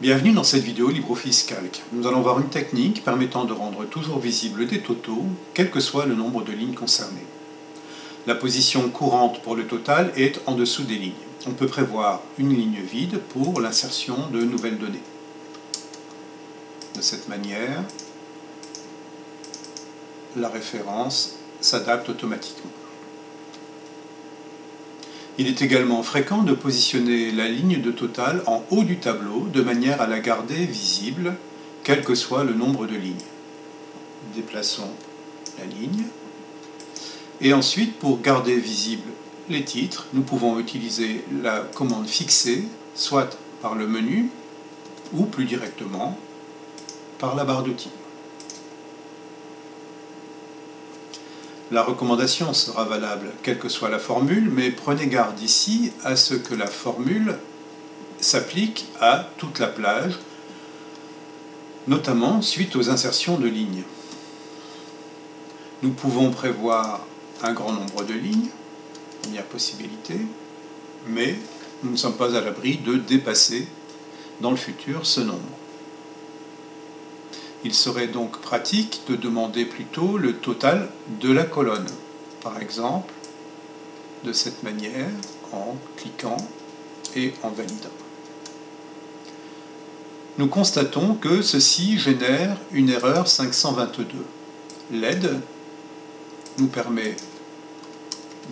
Bienvenue dans cette vidéo LibreOffice Calc. Nous allons voir une technique permettant de rendre toujours visible des totaux, quel que soit le nombre de lignes concernées. La position courante pour le total est en dessous des lignes. On peut prévoir une ligne vide pour l'insertion de nouvelles données. De cette manière, la référence s'adapte automatiquement. Il est également fréquent de positionner la ligne de total en haut du tableau de manière à la garder visible, quel que soit le nombre de lignes. Déplaçons la ligne. Et ensuite, pour garder visible les titres, nous pouvons utiliser la commande fixée, soit par le menu, ou plus directement par la barre d'outils. La recommandation sera valable quelle que soit la formule, mais prenez garde ici à ce que la formule s'applique à toute la plage, notamment suite aux insertions de lignes. Nous pouvons prévoir un grand nombre de lignes, il y a possibilité, mais nous ne sommes pas à l'abri de dépasser dans le futur ce nombre. Il serait donc pratique de demander plutôt le total de la colonne. Par exemple, de cette manière, en cliquant et en validant. Nous constatons que ceci génère une erreur 522. L'aide nous permet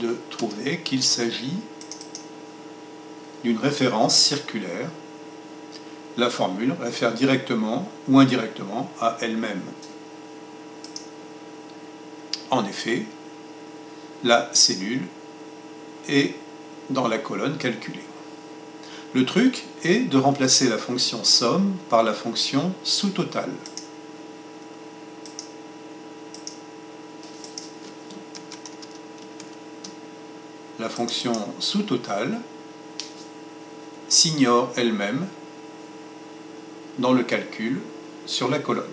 de trouver qu'il s'agit d'une référence circulaire la formule réfère directement ou indirectement à elle-même. En effet, la cellule est dans la colonne calculée. Le truc est de remplacer la fonction somme par la fonction sous-total. La fonction sous-total s'ignore elle-même dans le calcul sur la colonne.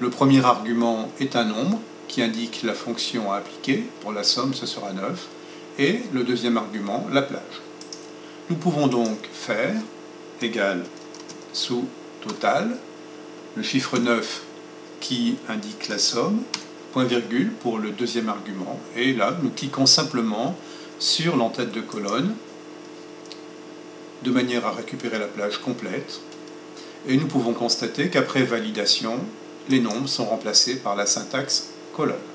Le premier argument est un nombre qui indique la fonction à appliquer, pour la somme ce sera 9, et le deuxième argument, la plage. Nous pouvons donc faire égal sous total, le chiffre 9 qui indique la somme, point virgule pour le deuxième argument, et là nous cliquons simplement sur l'entête de colonne de manière à récupérer la plage complète. Et nous pouvons constater qu'après validation, les nombres sont remplacés par la syntaxe colonne.